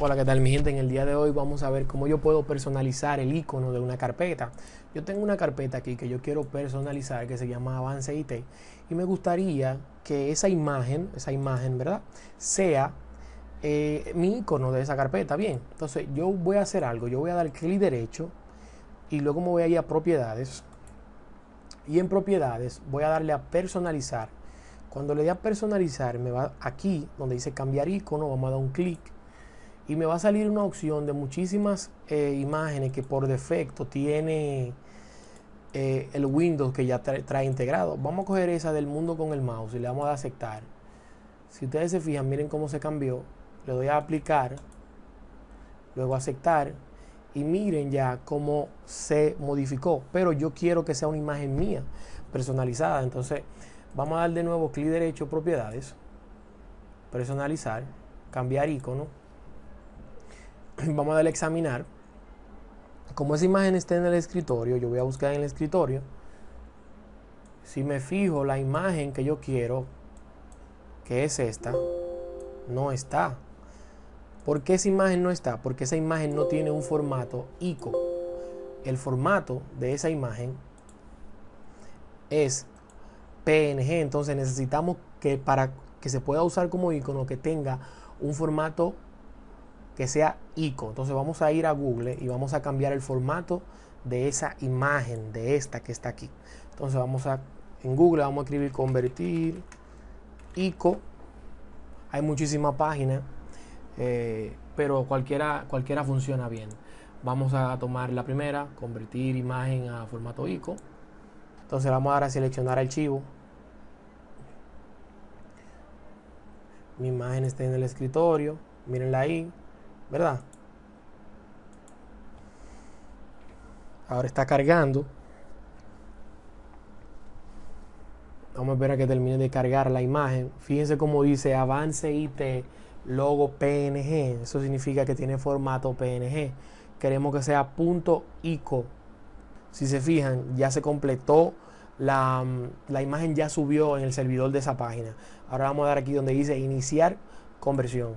Hola, ¿qué tal mi gente? En el día de hoy vamos a ver cómo yo puedo personalizar el icono de una carpeta. Yo tengo una carpeta aquí que yo quiero personalizar que se llama Avance IT y me gustaría que esa imagen, esa imagen, ¿verdad? Sea eh, mi icono de esa carpeta. Bien, entonces yo voy a hacer algo. Yo voy a dar clic derecho y luego me voy a ir a propiedades y en propiedades voy a darle a personalizar. Cuando le dé a personalizar me va aquí donde dice cambiar icono, vamos a dar un clic y me va a salir una opción de muchísimas eh, imágenes que por defecto tiene eh, el Windows que ya trae, integrado. Vamos a coger esa del mundo con el mouse y le vamos a aceptar. Si ustedes se fijan, miren cómo se cambió. Le doy a aplicar, luego aceptar y miren ya cómo se modificó. Pero yo quiero que sea una imagen mía personalizada. Entonces vamos a dar de nuevo clic derecho, propiedades, personalizar, cambiar icono vamos a darle a examinar. Como esa imagen está en el escritorio, yo voy a buscar en el escritorio. Si me fijo la imagen que yo quiero, que es esta, no está. ¿Por qué esa imagen no está? Porque esa imagen no tiene un formato ICO. El formato de esa imagen es PNG. Entonces necesitamos que para que se pueda usar como icono que tenga un formato que sea ICO. Entonces vamos a ir a Google y vamos a cambiar el formato de esa imagen, de esta que está aquí. Entonces vamos a, en Google vamos a escribir convertir ICO. Hay muchísimas páginas, eh, pero cualquiera, cualquiera funciona bien. Vamos a tomar la primera, convertir imagen a formato ICO. Entonces vamos a dar a seleccionar archivo. Mi imagen está en el escritorio. Mírenla ahí. ¿Verdad? Ahora está cargando. Vamos a esperar a que termine de cargar la imagen. Fíjense cómo dice avance IT logo PNG. Eso significa que tiene formato PNG. Queremos que sea punto .ico. Si se fijan, ya se completó la, la imagen ya subió en el servidor de esa página. Ahora vamos a dar aquí donde dice iniciar conversión.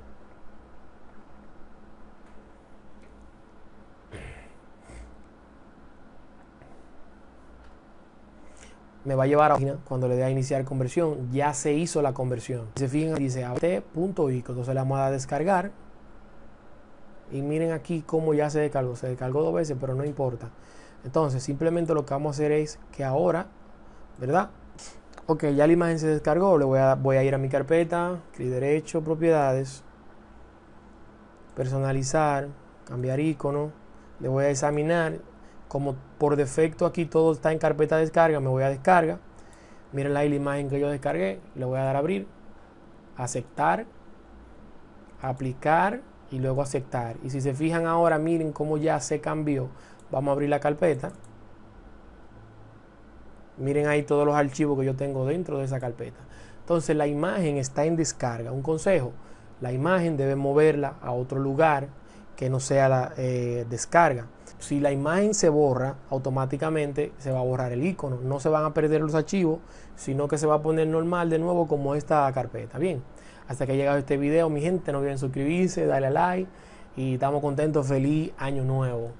Me va a llevar a la página cuando le dé a iniciar conversión. Ya se hizo la conversión. Se fijan, dice at.ico. Entonces le vamos a descargar. Y miren aquí cómo ya se descargó. Se descargó dos veces, pero no importa. Entonces, simplemente lo que vamos a hacer es que ahora, ¿verdad? Ok, ya la imagen se descargó. Le voy a, voy a ir a mi carpeta, clic derecho, propiedades, personalizar, cambiar icono. Le voy a examinar como por defecto aquí todo está en carpeta de descarga, me voy a descarga. Miren la imagen que yo descargué, le voy a dar a abrir, aceptar, aplicar y luego aceptar. Y si se fijan ahora, miren cómo ya se cambió. Vamos a abrir la carpeta. Miren ahí todos los archivos que yo tengo dentro de esa carpeta. Entonces la imagen está en descarga. Un consejo, la imagen debe moverla a otro lugar que no sea la eh, descarga. Si la imagen se borra, automáticamente se va a borrar el icono. No se van a perder los archivos, sino que se va a poner normal de nuevo como esta carpeta. Bien, hasta que ha llegado este video, mi gente, no olviden suscribirse, darle a like y estamos contentos. Feliz año nuevo.